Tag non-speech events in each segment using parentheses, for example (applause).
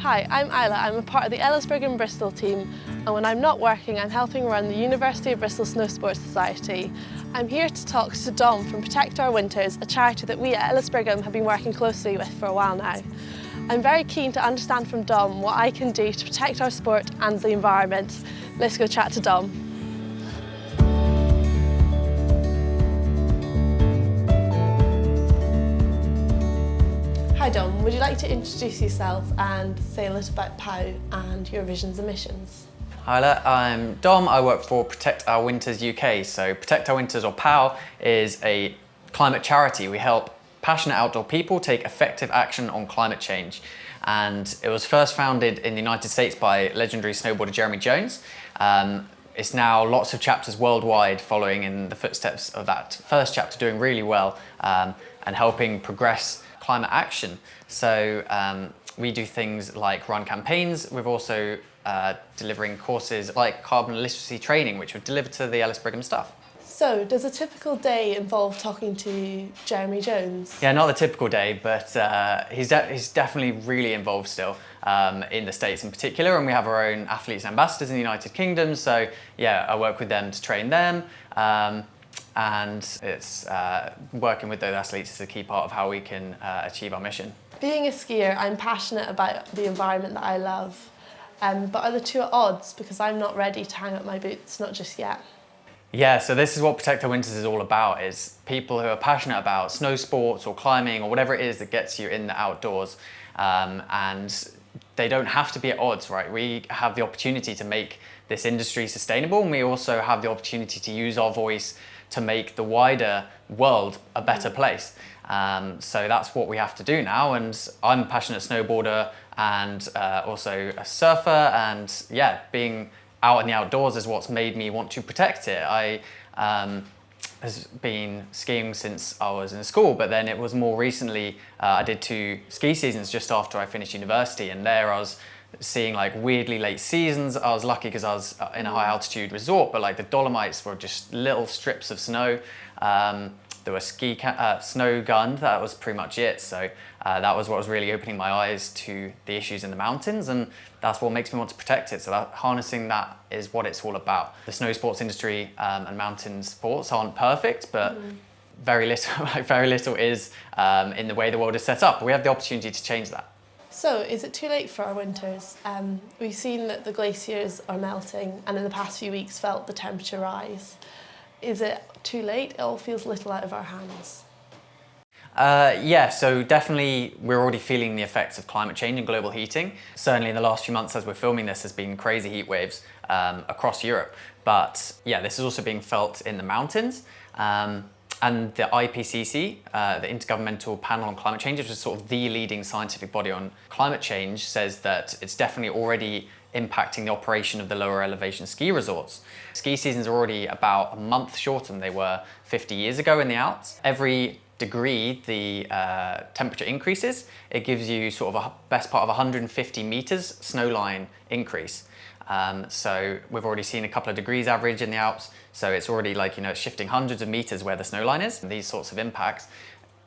Hi, I'm Isla. I'm a part of the Ellis Brigham Bristol team and when I'm not working I'm helping run the University of Bristol Snow Sports Society. I'm here to talk to Dom from Protect Our Winters, a charity that we at Ellis Brigham um, have been working closely with for a while now. I'm very keen to understand from Dom what I can do to protect our sport and the environment. Let's go chat to Dom. Dom, would you like to introduce yourself and say a little about POW and Eurovision's emissions? Hi there, I'm Dom, I work for Protect Our Winters UK. So Protect Our Winters or POW is a climate charity. We help passionate outdoor people take effective action on climate change. And it was first founded in the United States by legendary snowboarder Jeremy Jones. Um, it's now lots of chapters worldwide following in the footsteps of that first chapter doing really well um, and helping progress climate action. So um, we do things like run campaigns. We've also uh, delivering courses like carbon literacy training, which we've delivered to the Ellis Brigham staff. So, does a typical day involve talking to Jeremy Jones? Yeah, not the typical day, but uh, he's, de he's definitely really involved still um, in the States in particular, and we have our own athletes ambassadors in the United Kingdom, so yeah, I work with them to train them. Um, and it's uh, working with those athletes is a key part of how we can uh, achieve our mission. Being a skier, I'm passionate about the environment that I love, um, but are the two at odds because I'm not ready to hang up my boots, not just yet. Yeah, so this is what Protect Our Winters is all about, is people who are passionate about snow sports or climbing or whatever it is that gets you in the outdoors. Um, and they don't have to be at odds, right? We have the opportunity to make this industry sustainable and we also have the opportunity to use our voice to make the wider world a better place. Um, so that's what we have to do now. And I'm a passionate snowboarder and uh, also a surfer. And yeah, being out in the outdoors is what's made me want to protect it. I um, has been skiing since I was in school, but then it was more recently, uh, I did two ski seasons just after I finished university. And there I was seeing like weirdly late seasons. I was lucky because I was uh, in a high altitude resort, but like the Dolomites were just little strips of snow. Um, there were ski uh, snow gun, that was pretty much it. So uh, that was what was really opening my eyes to the issues in the mountains and that's what makes me want to protect it. So that, harnessing that is what it's all about. The snow sports industry um, and mountain sports aren't perfect, but mm. very little, like (laughs) very little is um, in the way the world is set up. We have the opportunity to change that. So, is it too late for our winters? Um, we've seen that the glaciers are melting and in the past few weeks felt the temperature rise. Is it too late? It all feels little out of our hands. Uh, yeah, so definitely we're already feeling the effects of climate change and global heating. Certainly in the last few months as we're filming this, there's been crazy heat waves um, across Europe. But yeah, this is also being felt in the mountains. Um, and the IPCC, uh, the Intergovernmental Panel on Climate Change, which is sort of the leading scientific body on climate change, says that it's definitely already impacting the operation of the lower elevation ski resorts. Ski seasons are already about a month shorter than they were 50 years ago in the Alps. Every degree the uh, temperature increases, it gives you sort of a best part of 150 meters snowline increase. Um, so we've already seen a couple of degrees average in the Alps. So it's already like, you know, shifting hundreds of meters where the snow line is. These sorts of impacts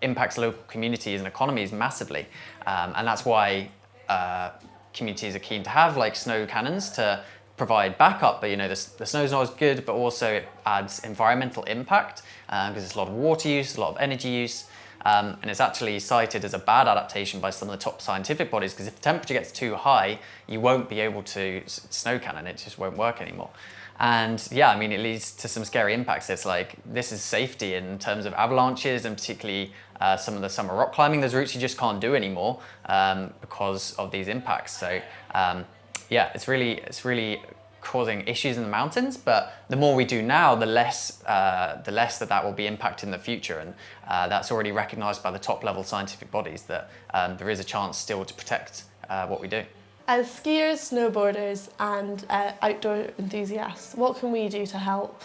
impacts local communities and economies massively. Um, and that's why uh, communities are keen to have like snow cannons to provide backup, but you know, the, the snow's not as good, but also it adds environmental impact because um, there's a lot of water use, a lot of energy use. Um, and it's actually cited as a bad adaptation by some of the top scientific bodies because if the temperature gets too high, you won't be able to snow cannon, it just won't work anymore. And yeah, I mean, it leads to some scary impacts. It's like, this is safety in terms of avalanches and particularly uh, some of the summer rock climbing. There's routes you just can't do anymore um, because of these impacts. So um, yeah, it's really, it's really causing issues in the mountains, but the more we do now, the less, uh, the less that that will be impacted in the future. And uh, that's already recognized by the top level scientific bodies that um, there is a chance still to protect uh, what we do. As skiers, snowboarders and uh, outdoor enthusiasts, what can we do to help?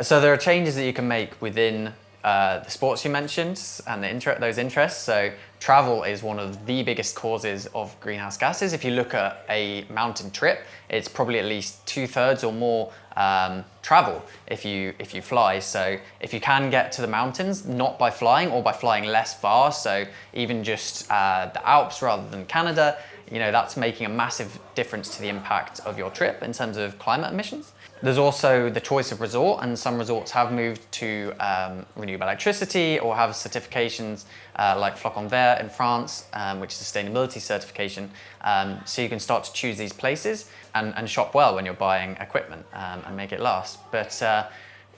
So there are changes that you can make within uh, the sports you mentioned and the inter those interests. So travel is one of the biggest causes of greenhouse gases. If you look at a mountain trip, it's probably at least two thirds or more um, travel if you if you fly. So if you can get to the mountains, not by flying or by flying less far, so even just uh, the Alps rather than Canada, you know, that's making a massive difference to the impact of your trip in terms of climate emissions. There's also the choice of resort and some resorts have moved to um, renewable electricity or have certifications uh, like Flocon Vert in France, um, which is a sustainability certification. Um, so you can start to choose these places and, and shop well when you're buying equipment um, and make it last. But uh,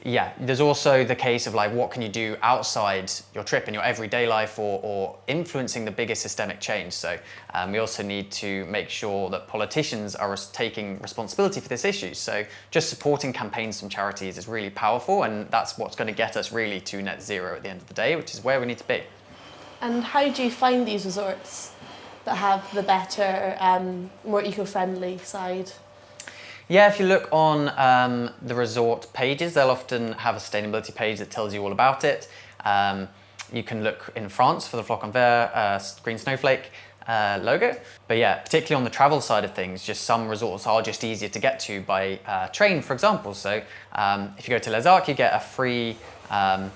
yeah, there's also the case of like, what can you do outside your trip in your everyday life or, or influencing the biggest systemic change. So um, we also need to make sure that politicians are taking responsibility for this issue. So just supporting campaigns from charities is really powerful and that's what's going to get us really to net zero at the end of the day, which is where we need to be. And how do you find these resorts that have the better, um, more eco-friendly side? Yeah, if you look on um, the resort pages, they'll often have a sustainability page that tells you all about it. Um, you can look in France for the Flocon Vert uh, Green Snowflake uh, logo. But yeah, particularly on the travel side of things, just some resorts are just easier to get to by uh, train, for example. So um, if you go to Les Arcs, you get a free um,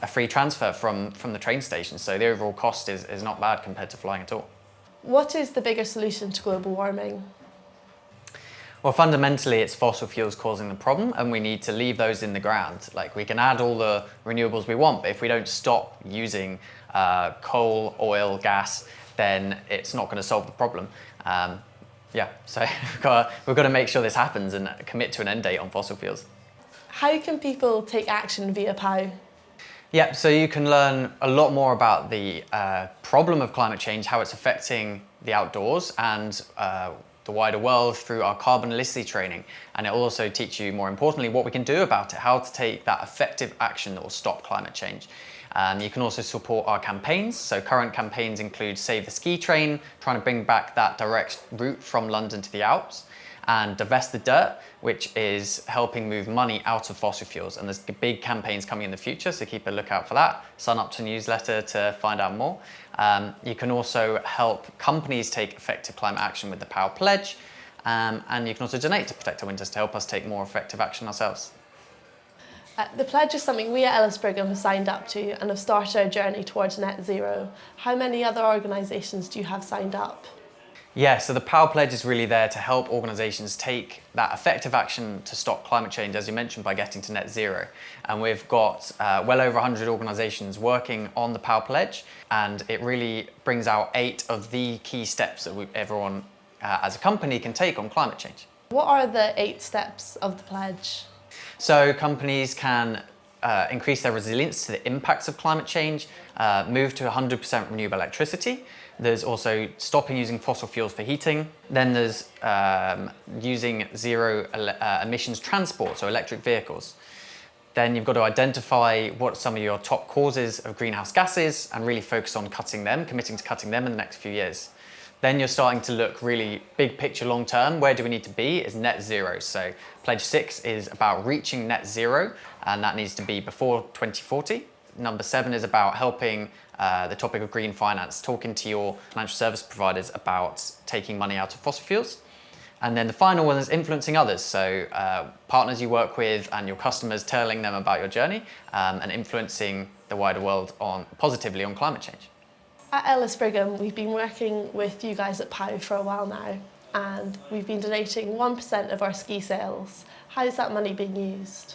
a free transfer from, from the train station. So the overall cost is, is not bad compared to flying at all. What is the bigger solution to global warming? Well, fundamentally, it's fossil fuels causing the problem and we need to leave those in the ground. Like we can add all the renewables we want, but if we don't stop using uh, coal, oil, gas, then it's not going to solve the problem. Um, yeah, (laughs) so we've got, to, we've got to make sure this happens and commit to an end date on fossil fuels. How can people take action via POW? Yeah, so you can learn a lot more about the uh, problem of climate change, how it's affecting the outdoors and uh, the wider world through our carbon literacy training. And it will also teach you, more importantly, what we can do about it, how to take that effective action that will stop climate change. Um, you can also support our campaigns. So current campaigns include Save the Ski Train, trying to bring back that direct route from London to the Alps and Divest the Dirt, which is helping move money out of fossil fuels. And there's big campaigns coming in the future, so keep a lookout for that. Sign up to newsletter to find out more. Um, you can also help companies take effective climate action with the Power Pledge, um, and you can also donate to Protect Our Winters to help us take more effective action ourselves. Uh, the pledge is something we at Ellis Brigham have signed up to and have started our journey towards net zero. How many other organisations do you have signed up? Yeah, so the Power Pledge is really there to help organisations take that effective action to stop climate change, as you mentioned, by getting to net zero. And we've got uh, well over 100 organisations working on the Power Pledge, and it really brings out eight of the key steps that we, everyone uh, as a company can take on climate change. What are the eight steps of the pledge? So companies can uh, increase their resilience to the impacts of climate change, uh, move to 100% renewable electricity, there's also stopping using fossil fuels for heating. Then there's um, using zero uh, emissions transport, so electric vehicles. Then you've got to identify what some of your top causes of greenhouse gases and really focus on cutting them, committing to cutting them in the next few years. Then you're starting to look really big picture long term. Where do we need to be is net zero. So pledge six is about reaching net zero and that needs to be before 2040. Number seven is about helping uh, the topic of green finance, talking to your financial service providers about taking money out of fossil fuels. And then the final one is influencing others. So uh, partners you work with and your customers telling them about your journey um, and influencing the wider world on positively on climate change. At Ellis Brigham, we've been working with you guys at POW for a while now and we've been donating 1% of our ski sales. How is that money being used?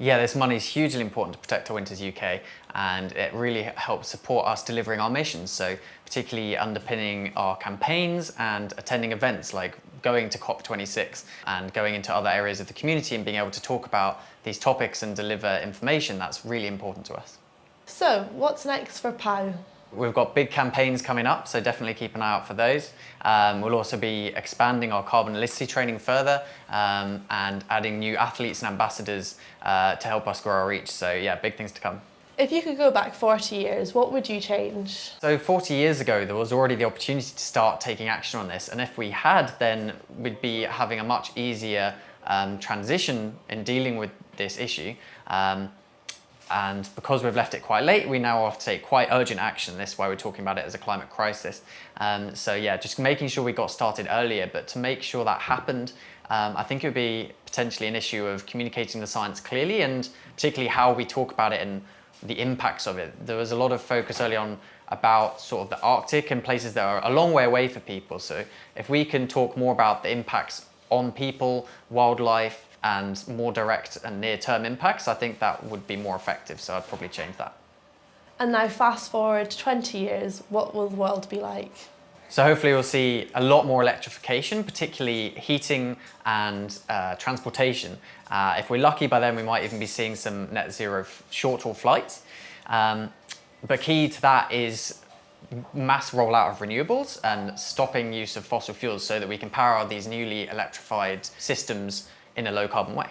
Yeah, this money is hugely important to Protect Our Winters UK and it really helps support us delivering our missions. So particularly underpinning our campaigns and attending events like going to COP26 and going into other areas of the community and being able to talk about these topics and deliver information that's really important to us. So what's next for POW? We've got big campaigns coming up, so definitely keep an eye out for those. Um, we'll also be expanding our carbon literacy training further um, and adding new athletes and ambassadors uh, to help us grow our reach. So yeah, big things to come. If you could go back 40 years, what would you change? So 40 years ago, there was already the opportunity to start taking action on this. And if we had, then we'd be having a much easier um, transition in dealing with this issue. Um, and because we've left it quite late, we now have to take quite urgent action. This is why we're talking about it as a climate crisis. Um, so yeah, just making sure we got started earlier, but to make sure that happened, um, I think it would be potentially an issue of communicating the science clearly and particularly how we talk about it and the impacts of it. There was a lot of focus early on about sort of the Arctic and places that are a long way away for people. So if we can talk more about the impacts on people, wildlife, and more direct and near-term impacts, I think that would be more effective. So I'd probably change that. And now fast forward 20 years, what will the world be like? So hopefully we'll see a lot more electrification, particularly heating and uh, transportation. Uh, if we're lucky by then, we might even be seeing some net zero short haul flights. Um, but key to that is mass rollout of renewables and stopping use of fossil fuels so that we can power these newly electrified systems in a low carbon way.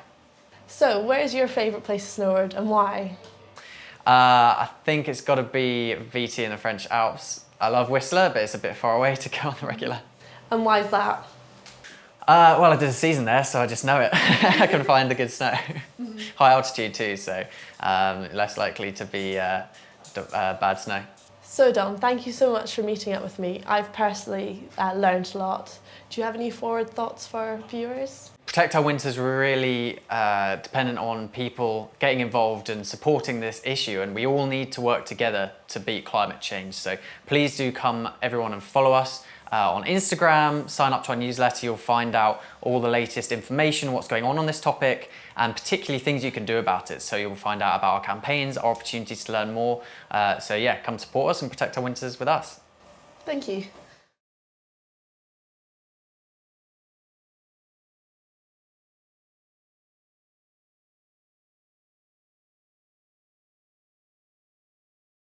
So where's your favourite place to snowboard and why? Uh, I think it's got to be VT in the French Alps. I love Whistler, but it's a bit far away (laughs) to go on the regular. And why is that? Uh, well, I did a season there, so I just know it. (laughs) I can find the good snow. Mm -hmm. High altitude too, so um, less likely to be uh, uh, bad snow. So Dom, thank you so much for meeting up with me. I've personally uh, learned a lot. Do you have any forward thoughts for viewers? Protect Our Winters are really uh, dependent on people getting involved and supporting this issue and we all need to work together to beat climate change. So please do come everyone and follow us uh, on Instagram, sign up to our newsletter, you'll find out all the latest information, what's going on on this topic and particularly things you can do about it. So you'll find out about our campaigns, our opportunities to learn more. Uh, so yeah, come support us and protect our winters with us. Thank you.